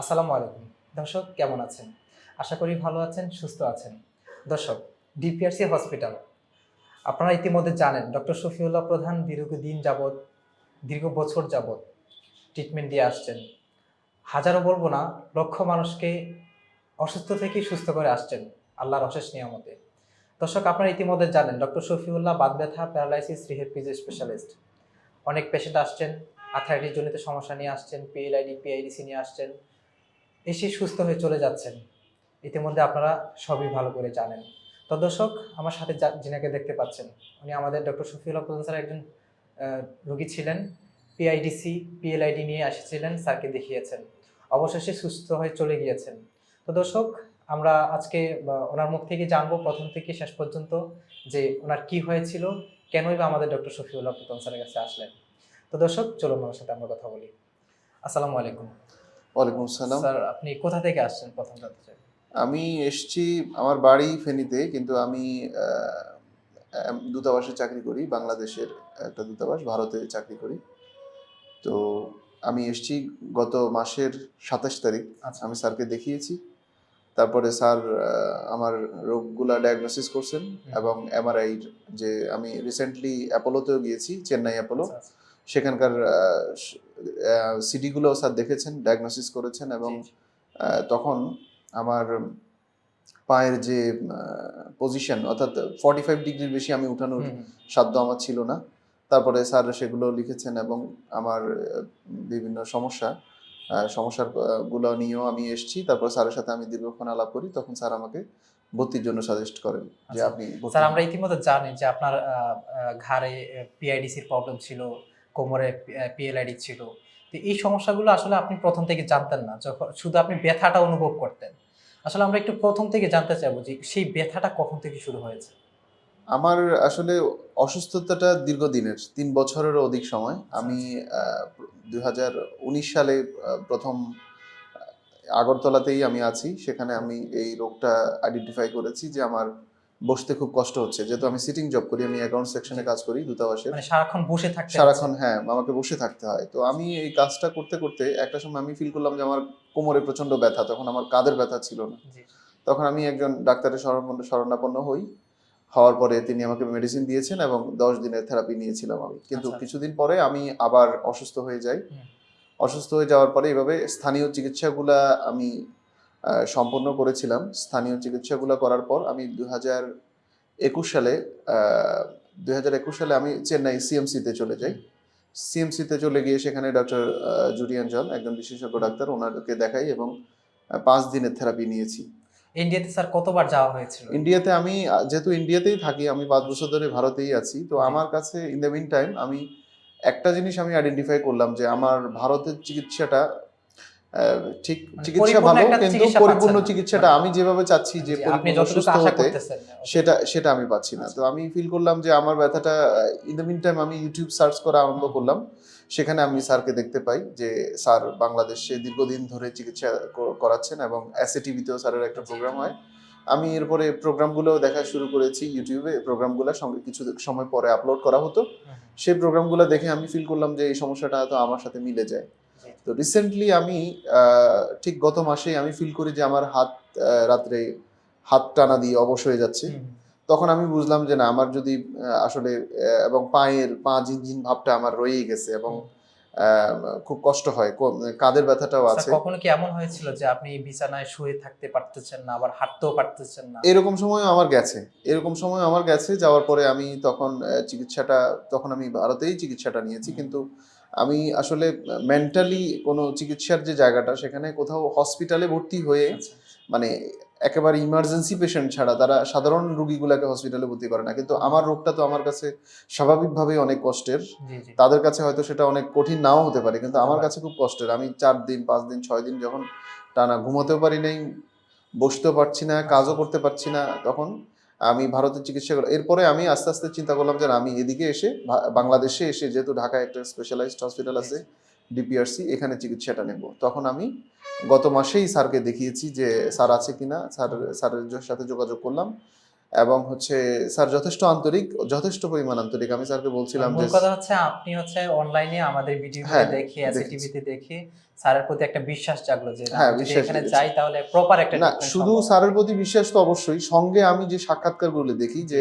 আসসালামু আলাইকুম। দর্শক, কেমন আছেন? আশা করি ভালো আছেন, সুস্থ আছেন। দর্শক, ডিপিআরসি হসপিটাল। আপনারা ইতিমধ্যে জানেন, ডক্টর শফিউল্লাহ প্রধান দীর্ঘদিন যাবৎ, দীর্ঘ বছর যাবৎ ট্রিটমেন্ট দিয়ে আসছেন। হাজারো বলব না, লক্ষ মানুষকে অসুস্থ থেকে সুস্থ করে আসছেন আল্লাহর অশেষ নিয়ামতে। দর্শক, আপনারা ইতিমধ্যে জানেন, ডক্টর শফিউল্লাহ বাদ ব্যথা, প্যারালাইসিস রিহেপিজ স্পেশালিস্ট অনেক পেশেন্ট আসছেন আর্থারাইটিস জনিত সমস্যা নিয়ে আসছেন পিএলআইডি পিআইডিসি নিয়ে আসছেন। এসে সুস্থ হয়ে চলে যাচ্ছেন। ইতিমধ্যে আপনারা সবই ভালো করে জানেন। তো দর্শক, আমার সাথে যিনাকে দেখতে পাচ্ছেন, উনি আমাদের ডক্টর শফিউল্লাহ প্রধান স্যার একজন রোগী ছিলেন। পিআইডিসি পিএলআইডি নিয়ে এসেছিলেন, স্যারকে দেখিয়েছেন। অবশেষে সুস্থ হয়ে চলে গিয়েছেন। তো দর্শক, আমরা আজকে ওনার মুখ থেকে জানব, প্রথম থেকে শেষ পর্যন্ত, যে ওনার কি হয়েছিল, কেনই বা আমাদের ডক্টর শফিউল্লাহ প্রধান স্যারের কাছে আসলেন। তো দর্শক, চলুন ওনার সাথে আমরা কথা বলি। আসসালামু আলাইকুম। ওয়ালাইকুম আসসালাম। স্যার আপনি কোথা থেকে আসছেন? প্রথম জানতে চাই। আমি এসছি আমার বাড়ি ফেনীতে কিন্তু আমি দূতাবাসে চাকরি করি বাংলাদেশের একটা দূতাবাস ভারতে চাকরি করি। তো আমি এসছি গত মাসের সাতাশ তারিখ। আচ্ছা। আমি স্যারকে দেখিয়েছি। তারপরে স্যার আমার রোগগুলা ডায়াগনোসিস করছেন এবং এমআরআই যে আমি রিসেন্টলি অ্যাপোলোতেও গিয়েছি চেন্নাই অ্যাপোলো। সেখানকার সিডিগুলো স্যার দেখেছেন ডায়াগনোসিস করেছেন এবং তখন আমার পায়ের যে পজিশন অর্থাৎ ফর্টি ফাইভ ডিগ্রির বেশি আমি উঠানোর। সাধ্য আমার ছিল না তারপরে স্যার সেগুলো লিখেছেন এবং আমার বিভিন্ন সমস্যা সমস্যারগুলো নিয়েও আমি এসেছি তারপর স্যারের সাথে আমি দীর্ঘক্ষণ আলাপ করি তখন স্যার আমাকে ভর্তির জন্য সাজেস্ট করেন যে আচ্ছা। আপনি স্যার। আমরা ইতিমধ্যে জানি যে আপনার ঘাড়ে পিআইডিসির প্রবলেম ছিল কোমরে পিএলআইডি ছিল। তো এই সমস্যাগুলো আসলে আপনি প্রথম থেকে জানতেন না, যখন শুধু আপনি ব্যথাটা অনুভব করতেন। আসলে আমরা একটু প্রথম থেকে জানতে চাইব যে সেই ব্যথাটা কখন থেকে শুরু হয়েছে? আমার আসলে অসুস্থতাটা দীর্ঘদিনের, তিন বছরেরও অধিক সময়। আমি দুই হাজার উনিশ সালে প্রথম আগরতলাতেই আমি আছি। সেখানে আমি এই রোগটা আইডেন্টিফাই করেছি যে আমার বসতে খুব কষ্ট হচ্ছে। যেহেতু আমি সিটিং জব করি আমি অ্যাকাউন্ট সেকশনে কাজ করি দূতাবাসের। মানে সারাক্ষণ বসে থাকতে সারাক্ষণ হ্যাঁ আমাকে বসে থাকতে হয়। তো আমি এই কাজটা করতে করতে একটা সময় আমি ফিল করলাম যে আমার কোমরে প্রচণ্ড ব্যথা তখন আমার কাদের ব্যথা ছিল না। তখন আমি একজন ডাক্তারের শরণাপন্ন শরণাপন্ন হই। হওয়ার পরে তিনি আমাকে মেডিসিন দিয়েছেন এবং দশ দিনের থেরাপি নিয়েছিলাম আমি। কিন্তু আচ্ছা। কিছুদিন পরে আমি আবার অসুস্থ হয়ে যাই। অসুস্থ হয়ে যাওয়ার পরে এভাবে স্থানীয় চিকিৎসাগুলা আমি সম্পন্ন করেছিলাম। স্থানীয় চিকিৎসাগুলো করার পর আমি দু হাজার একুশ সালে হাজার একুশ সালে আমি চেন্নাই সিএমসিতে চলে যাই। সিএমসিতে চলে গিয়ে সেখানে ডক্টর জুরিয়ান জন একজন বিশেষজ্ঞ ডাক্তার ওনাকে দেখাই এবং পাঁচ দিনের থেরাপি নিয়েছি। ইন্ডিয়াতে স্যার কতবার যাওয়া হয়েছিল? ইন্ডিয়াতে আমি যেহেতু ইন্ডিয়াতেই থাকি আমি পাঁচ বছর ধরে ভারতেই আছি। তো আমার কাছে ইন দ্য মিন টাইম আমি একটা জিনিস আমি আইডেন্টিফাই করলাম যে আমার ভারতের চিকিৎসাটা ঠিক মানে চিকিৎসা ভালো কিন্তু পরিপূর্ণ চিকিৎসাটা আমি যেভাবে চাচ্ছি যে পরিপূর্ণ সুস্থ হতে সেটা সেটা আমি পাচ্ছি না। তো আমি ফিল করলাম যে আমার ব্যথাটা ইন দ্য মিন টাইম আমি ইউটিউব সার্চ করা আরম্ভ করলাম। সেখানে আমি স্যারকে দেখতে পাই যে স্যার বাংলাদেশে দীর্ঘদিন ধরে চিকিৎসা করাচ্ছেন এবং এসএ টিভিতেও স্যারের একটা প্রোগ্রাম হয়। আমি এরপরে প্রোগ্রামগুলো দেখা শুরু করেছি ইউটিউবে প্রোগ্রামগুলো সঙ্গে কিছু সময় পরে আপলোড করা হতো। সেই প্রোগ্রামগুলো দেখে আমি ফিল করলাম যে এই সমস্যাটা তো আমার সাথে মিলে যায়। তো রিসেন্টলি আমি ঠিক গত মাসেই আমি ফিল করি যে আমার হাত রাত্রে হাত টানা দিয়ে অবশ হয়ে যাচ্ছে। তখন আমি বুঝলাম যে না আমার যদি আসলে এবং পায়ের পা ঝিনঝিন ভাবটা আমার রয়েই গেছে এবং খুব কষ্ট হয় কাদের ব্যথাটাও আছে। কখনো কি এমন হয়েছিল যে আপনি বিছানায় শুয়ে থাকতে পারতেছেন না আবার হাঁটতেও পারতেছেন না? এরকম সময় আমার গেছে। এরকম সময় আমার গেছে যাওয়ার পরে আমি তখন চিকিৎসাটা তখন আমি ভারতেই চিকিৎসাটা নিয়েছি কিন্তু আমি আসলে মেন্টালি কোনো চিকিৎসার যে জায়গাটা সেখানে কোথাও হসপিটালে ভর্তি হয়ে আচ্ছা, মানে একেবারে ইমার্জেন্সি পেশেন্ট ছাড়া তারা সাধারণ রুগীগুলোকে হসপিটালে ভর্তি করে না। কিন্তু আমার রোগটা তো আমার কাছে স্বাভাবিকভাবেই অনেক কষ্টের। তাদের কাছে হয়তো সেটা অনেক কঠিন নাও হতে পারে কিন্তু আমার কাছে খুব কষ্টের। আমি চার দিন পাঁচ দিন ছয় দিন যখন টানা ঘুমাতেও পারি নাই বসতেও পারছি না কাজও করতে পারছি না তখন আমি ভারতের চিকিৎসা করলাম এরপরে আমি আস্তে আস্তে চিন্তা করলাম যে আমি এদিকে এসে বাংলাদেশে এসে যেহেতু ঢাকায় একটা স্পেশালাইজড হসপিটাল আছে ডিপিআরসি এখানে চিকিৎসাটা নেব। তখন আমি গত মাসেই স্যারকে দেখিয়েছি যে স্যার আছে কিনা স্যার স্যারের সাথে যোগাযোগ করলাম। এবং হচ্ছে স্যার যথেষ্ট আন্তরিক যথেষ্ট পরিমাণ আন্তরিক। আমি স্যারকে বলছিলাম যে কথা হচ্ছে আপনি হচ্ছে অনলাইনে আমাদের ভিডিও হ্যাঁ, দেখে। টিভিতে দেখে স্যারের প্রতি একটা বিশ্বাস জাগলো যে হ্যাঁ, বিশ্বাস এখানে যাই তাহলে প্রপার একটা না শুধু স্যারের প্রতি বিশ্বাস তো অবশ্যই। সঙ্গে আমি যে সাক্ষাৎকারগুলো দেখি যে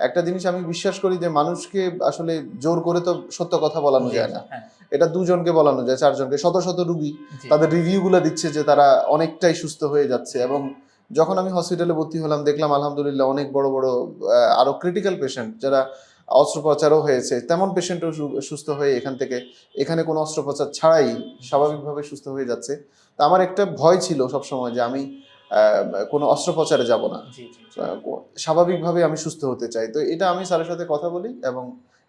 একটা জিনিস আমি বিশ্বাস করি যে মানুষকে আসলে জোর করে তো সত্য কথা বলানো যায় না। হ্যাঁ, এটা দুজনকে বলানো যায় চারজনকে। শত শত রুগী। তাদের রিভিউগুলো দিচ্ছে যে তারা অনেকটাই সুস্থ হয়ে যাচ্ছে এবং যখন আমি হসপিটালে ভর্তি হলাম দেখলাম আলহামদুলিল্লাহ অনেক বড় বড় আরও ক্রিটিক্যাল পেশেন্ট যারা অস্ত্রোপচারও হয়েছে তেমন পেশেন্টও সুস্থ হয়ে এখান থেকে এখানে কোনো অস্ত্রোপচার ছাড়াই স্বাভাবিকভাবে সুস্থ হয়ে যাচ্ছে। তা আমার একটা ভয় ছিল সবসময় যে আমি কোনো অস্ত্রোপচারে যাব না। স্বাভাবিকভাবে আমি সুস্থ হতে চাই। তো এটা আমি স্যারের সাথে কথা বলি এবং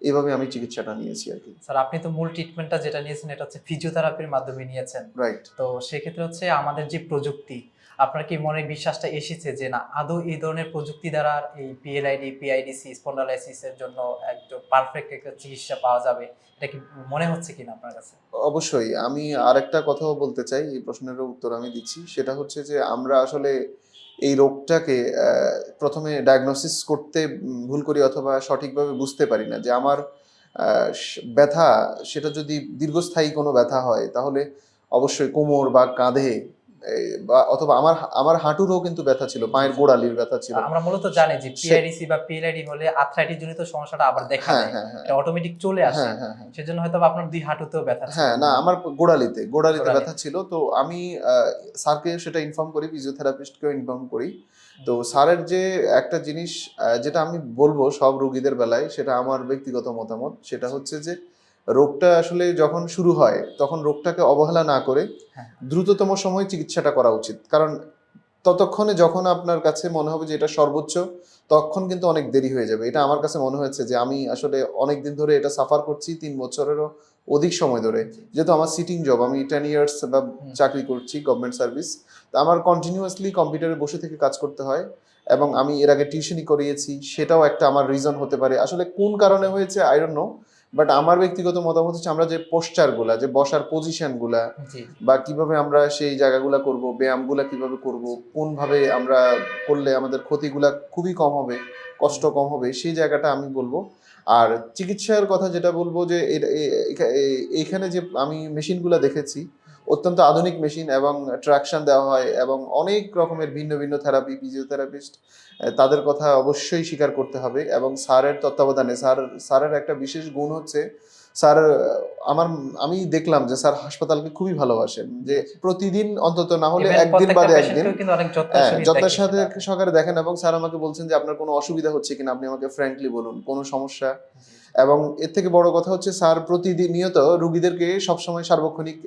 এইভাবে আমি চিকিৎসাটা নিয়েছি আর কি। স্যার আপনি তো মূল ট্রিটমেন্টটা যেটা নিয়েছেন এটা হচ্ছে ফিজিওথেরাপির মাধ্যমে নিয়েছেন। রাইট তো সেক্ষেত্রে হচ্ছে আমাদের যে প্রযুক্তি আপনার কি মনে বিশ্বাসটা এসেছে যে না, আদৌ এই ধরনের প্রযুক্তি দ্বারা এই পিএলআইডি পিআইডিসি স্পন্ডালাইসিস এর জন্য একদম পারফেক্ট একটা চিকিৎসা পাওয়া যাবে? এটা কি মনে হচ্ছে কিনা আপনার কাছে? অবশ্যই। আমি আরেকটা কথাও বলতে চাই, এই প্রশ্নেরও উত্তর আমি দিচ্ছি। সেটা হচ্ছে যে আমরা আসলে এই রোগটাকে প্রথমে ডায়াগনোসিস করতে ভুল করি অথবা সঠিকভাবে বুঝতে পারি না যে আমার ব্যথা, সেটা যদি দীর্ঘস্থায়ী কোনো ব্যথা হয়, তাহলে অবশ্যই কোমর বা কাঁধে বা অথবা আমার আমার হাঁটুরও কিন্তু ব্যথা ছিল পায়ের গোড়ালির ব্যথা ছিল। আমরা মূলত জানি যে পিআইডিসি বা পিএলআইডি হলে আর্থ্রাইটিস জনিত সমস্যাটা আবার দেখা হ্যাঁ দেয়। হ্যাঁ হ্যাঁ। এটা অটোমেটিক চলে আসে। সেজন্য হয়তো আপনার দুই হাঁটুতেও ব্যথা হ্যাঁ না আমার গোড়ালিতে গোড়ালিতে ব্যথা ছিল। তো আমি স্যারকে সেটা ইনফর্ম করি ফিজিওথেরাপিস্টকেও ইনফর্ম করি। তো স্যারের যে একটা জিনিস যেটা আমি বলব সব রোগীদের বেলায় সেটা আমার ব্যক্তিগত মতামত। সেটা হচ্ছে যে রোগটা আসলে যখন শুরু হয় তখন রোগটাকে অবহেলা না করে হ্যাঁ। দ্রুততম সময়ে চিকিৎসাটা করা উচিত। কারণ ততক্ষণে যখন আপনার কাছে মনে হবে যে এটা সর্বোচ্চ তখন কিন্তু অনেক দেরি হয়ে যাবে। এটা আমার কাছে মনে হয়েছে যে আমি আসলে অনেক দিন ধরে এটা সাফার করছি তিন বছরেরও অধিক সময় ধরে। যেহেতু আমার সিটিং জব আমি টেন ইয়ার্স বা চাকরি করছি গভর্নমেন্ট সার্ভিস তো আমার কন্টিনিউয়াসলি কম্পিউটারে বসে থেকে কাজ করতে হয় এবং আমি এর আগে টিউশনই করিয়েছি সেটাও একটা আমার রিজন হতে পারে। আসলে কোন কারণে হয়েছে আই ডোন্ট নো বাট আমার ব্যক্তিগত মতামত হচ্ছে আমরা যে পোস্টারগুলা যে বসার পজিশনগুলা বা কীভাবে আমরা সেই জায়গাগুলা করব ব্যায়ামগুলা কীভাবে করব কোনভাবে আমরা করলে আমাদের ক্ষতিগুলা খুবই কম হবে কষ্ট কম হবে সেই জায়গাটা আমি বলব। আর চিকিৎসার কথা যেটা বলব যে এখানে যে আমি মেশিনগুলা দেখেছি অত্যন্ত আধুনিক মেশিন এবং ট্রাকশন দেওয়া হয় এবং অনেক রকমের ভিন্ন ভিন্ন থেরাপি ফিজিওথেরাপিস্ট তাদের কথা অবশ্যই স্বীকার করতে হবে এবং স্যারের তত্ত্বাবধানে স্যার স্যারের একটা বিশেষ গুণ হচ্ছে স্যার আমার আমি দেখলাম যে স্যার হাসপাতালকে খুবই ভালোবাসেন যে প্রতিদিন অন্তত না হলে একদিন বাদে একদিন যত্নের হ্যাঁ, সাথে। সহকারে দেখেন এবং স্যার আমাকে বলছেন যে আপনার কোনো অসুবিধা হচ্ছে কিনা আপনি আমাকে ফ্র্যাঙ্কলি বলুন কোনো সমস্যা? এবং এর থেকে বড় কথা হচ্ছে স্যার প্রতিদিন নিয়ত রুগীদেরকে সবসময় সার্বক্ষণিক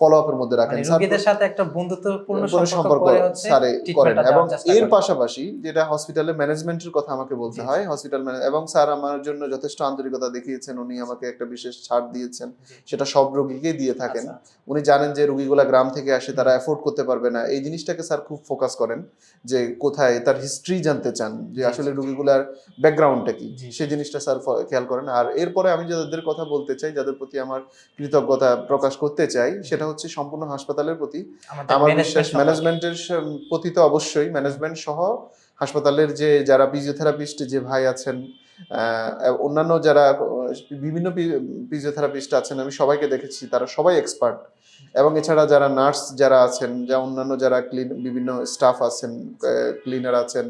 ফলো আপের মধ্যে রাখেন। মানে রোগীদের সাথে একটা বন্ধুত্বপূর্ণ সম্পর্ক স্যারে করেন। এবং এর পাশাপাশি যেটা হসপিটালের ম্যানেজমেন্টের কথা আমাকে বলতে হয় হসপিটাল এবং স্যার আমার জন্য যথেষ্ট আন্তরিকতা দেখিয়েছেন উনি আমাকে একটা বিশেষ ছাড় দিয়েছেন। সেটা সব রোগীকেই দিয়ে থাকেন। আচ্ছা, আচ্ছা। উনি জানেন যে রুগীগুলা গ্রাম থেকে আসে তারা অ্যাফোর্ড করতে পারবে না। এই জিনিসটাকে স্যার খুব ফোকাস করেন যে কোথায় তার হিস্ট্রি জানতে চান যে আসলে। রুগীগুলার ব্যাকগ্রাউন্ডটা কি? সেই জিনিসটা স্যার খেয়াল করেন। আর এরপরে আমি যাদের কথা বলতে চাই যাদের প্রতি আমার কৃতজ্ঞতা প্রকাশ করতে চাই সেটা হচ্ছে সম্পূর্ণ হাসপাতালের প্রতি। আমার বিশ্বাস ম্যানেজমেন্টের প্রতি তো অবশ্যই ম্যানেজমেন্ট সহ হাসপাতালের যে যারা ফিজিওথেরাপিস্ট যে ভাই আছেন অন্যান্য যারা বিভিন্ন ফিজিওথেরাপিস্ট আছেন আমি সবাইকে দেখেছি তারা সবাই এক্সপার্ট এবং এছাড়া যারা নার্স যারা আছেন যা অন্যান্য যারা ক্লিন বিভিন্ন স্টাফ আছেন ক্লিনার আছেন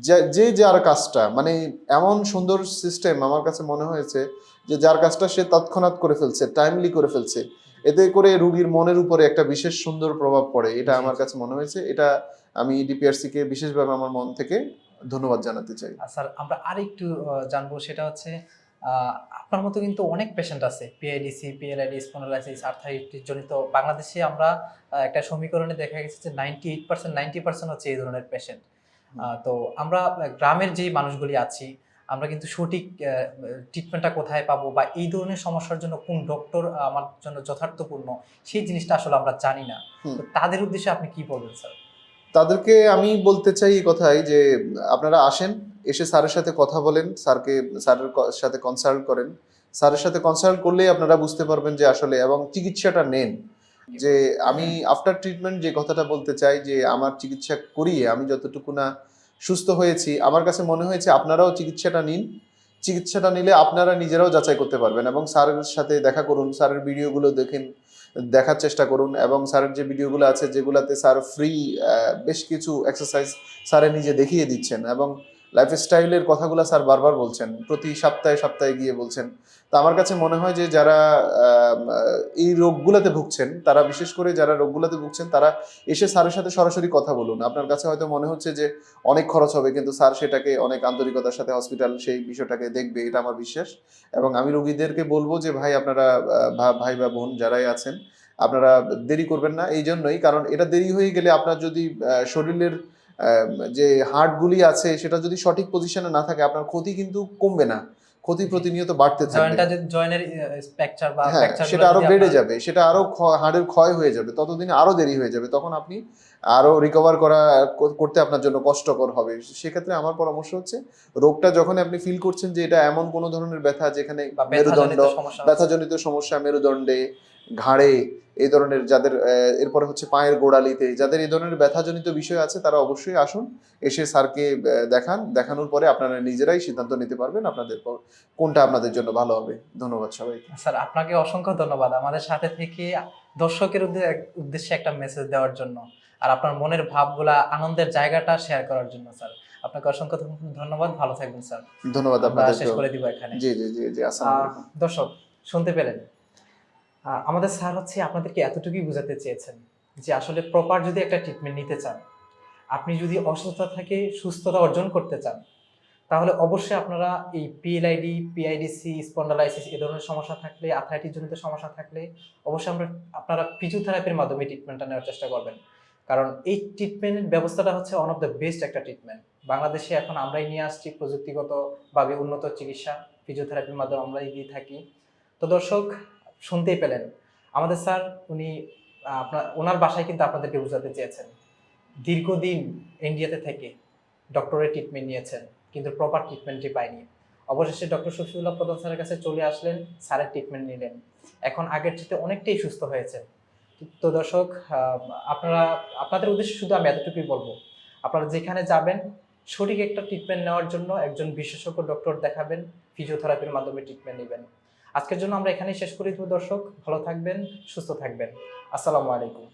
যে- যে যার কাজটা মানে এমন সুন্দর সিস্টেম আমার কাছে মনে হয়েছে যে যার কাজটা সে তৎক্ষণাৎ করে ফেলছে টাইমলি করে ফেলছে। এতে করে রুগীর মনের উপরে একটা বিশেষ সুন্দর প্রভাব পড়ে এটা আমার কাছে মনে হয়েছে। এটা আমি ডিপিআরসি কে বিশেষভাবে আমার মন থেকে ধন্যবাদ জানাতে চাই। স্যার আমরা আরেকটু জানব সেটা হচ্ছে আপনার মতো কিন্তু অনেক পেশেন্ট আছে পিআইডিসি পিএলআইডি স্পন্ডালাইসিস আর্থাইটিস জনিত। বাংলাদেশে আমরা একটা সমীকরণে দেখা গেছে যে ninety eight percent ninety percent হচ্ছে এই ধরনের পেশেন্ট তো আমরা গ্রামের যে মানুষগুলি আছি আমরা কিন্তু সঠিক ট্রিটমেন্টটা কোথায় পাবো বা এই ধরনের সমস্যার জন্য কোন ডক্টর আমার জন্য যথার্থপূর্ণ সেই জিনিসটা আসলে আমরা জানি না। তো তাদের উদ্দেশ্যে আপনি কি বলবেন স্যার? তাদেরকে আমি বলতে চাই এই কথাই যে আপনারা আসেন এসে স্যারের সাথে কথা বলেন স্যারকে স্যারের সাথে কনসাল্ট করেন। স্যারের সাথে কনসাল্ট করলেই আপনারা বুঝতে পারবেন যে আসলে এবং চিকিৎসাটা নেন। যে আমি আফটার ট্রিটমেন্ট যে কথাটা বলতে চাই যে আমার চিকিৎসা করিয়ে আমি যতটুকু না সুস্থ হয়েছি। আমার কাছে মনে হয়েছে আপনারাও চিকিৎসাটা নিন। চিকিৎসাটা নিলে আপনারা নিজেরাও যাচাই করতে পারবেন এবং স্যারের সাথে দেখা করুন, স্যারের ভিডিওগুলো দেখেন, দেখার চেষ্টা করুন এবং স্যারের যে ভিডিওগুলো আছে যেগুলোতে স্যার ফ্রি বেশ কিছু এক্সারসাইজ স্যারে নিজে দেখিয়ে দিচ্ছেন এবং লাইফস্টাইলের কথাগুলো স্যার বারবার বলছেন, প্রতি সপ্তাহে সপ্তাহে গিয়ে বলছেন। তো আমার কাছে মনে হয় যে যারা এই রোগগুলোতে ভুগছেন, তারা বিশেষ করে যারা রোগগুলোতে ভুগছেন, তারা এসে স্যারের সাথে সরাসরি কথা বলুন। আপনার কাছে হয়তো মনে হচ্ছে যে অনেক খরচ হবে, কিন্তু স্যার সেটাকে অনেক আন্তরিকতার সাথে হসপিটাল সেই বিষয়টাকে দেখবে, এটা আমার বিশ্বাস। এবং আমি রোগীদেরকে বলব যে, ভাই, আপনারা ভাই বা বোন যারাই আছেন, আপনারা দেরি করবেন না। এই জন্যই কারণ এটা দেরি হয়ে গেলে আপনার যদি শরীরের যে হার্টগুলি আছে সেটা যদি সঠিক পজিশনে না থাকে আপনার ক্ষতি কিন্তু কমবে না। ক্ষতি প্রতিনিয়ত বাড়তে থাকবে। জয়েন্টের স্ট্রাকচার বা হ্যাঁ সেটা আরও বেড়ে যাবে সেটা আরও হাড়ের ক্ষয় হয়ে যাবে ততদিন আরও দেরি হয়ে যাবে তখন আপনি আরও রিকভার করা করতে আপনার জন্য কষ্টকর হবে। সেক্ষেত্রে আমার পরামর্শ হচ্ছে রোগটা যখন আপনি ফিল করছেন যে এটা এমন কোনো ধরনের ব্যথা যেখানে মেরুদণ্ড ব্যথাজনিত সমস্যা। মেরুদণ্ডে ঘাড়ে এই ধরনের যাদের এরপরে হচ্ছে পায়ের গোড়ালিতে যাদের এই ধরনের ব্যথাজনিত বিষয় আছে তারা অবশ্যই আসুন এসে স্যারকে দেখান দেখানোর পরে আপনারা নিজেরাই সিদ্ধান্ত নিতে পারবেন আপনাদের কোনটা আপনাদের জন্য ভালো হবে। ধন্যবাদ সবাইকে। স্যার আপনাকে অসংখ্য ধন্যবাদ। আমাদের সাথে থেকে দর্শকের উদ্দেশ্যে একটা মেসেজ দেওয়ার জন্য। আর আপনার মনের ভাবগুলা আনন্দের জায়গাটা শেয়ার করার জন্য স্যার আপনাকে অসংখ্য ধন্যবাদ। ভালো থাকবেন স্যার ধন্যবাদ আমরা শেষ করে দিব এখানে। জি জি জি জি দর্শক শুনতে পেলেন? আমাদের স্যার হচ্ছে আপনাদেরকে এতটুকুই বোঝাতে চেয়েছেন যে আসলে প্রপার যদি একটা ট্রিটমেন্ট নিতে চান আপনি যদি অসুস্থতা থেকে সুস্থতা অর্জন করতে চান তাহলে অবশ্যই আপনারা এই পিএলআইডি পিআইডিসি স্পন্ডালাইসিস এ ধরনের সমস্যা থাকলে আর্থ্রাইটিস জনিত সমস্যা থাকলে অবশ্যই আমরা আপনারা ফিজিওথেরাপির মাধ্যমে ট্রিটমেন্টটা নেওয়ার চেষ্টা করবেন। কারণ এই ট্রিটমেন্টের ব্যবস্থাটা হচ্ছে ওয়ান অফ দ্য বেস্ট একটা ট্রিটমেন্ট বাংলাদেশে এখন আমরাই নিয়ে আসছি প্রযুক্তিগতভাবে উন্নত চিকিৎসা ফিজিওথেরাপির মাধ্যমে আমরাই দিয়ে থাকি। তো দর্শক, শুনতেই পেলেন, আমাদের স্যার উনি, আপনার, ওনার বাসায় কিন্তু আপনাদেরকে বোঝাতে চেয়েছেন। দীর্ঘদিন ইন্ডিয়াতে থেকে ডক্টরের ট্রিটমেন্ট নিয়েছেন, কিন্তু প্রপার ট্রিটমেন্টটি পায়নি। অবশেষে ডক্টর শফিউল্লাহ প্রধান স্যারের কাছে চলে আসলেন, স্যারের ট্রিটমেন্ট নিলেন। এখন আগের চেয়ে অনেকটাই সুস্থ হয়েছেন। তো দর্শক আপনারা, আপনাদের উদ্দেশ্যে শুধু আমি এতটুকুই বলব। আপনারা যেখানে যাবেন, সঠিক একটা ট্রিটমেন্ট নেওয়ার জন্য একজন বিশেষজ্ঞ ডক্টর দেখাবেন ফিজিওথেরাপির মাধ্যমে ট্রিটমেন্ট নেবেন। আজকের জন্য আমরা এখানেই শেষ করি। দর্শক, ভালো থাকবেন, সুস্থ থাকবেন। আসসালামু আলাইকুম।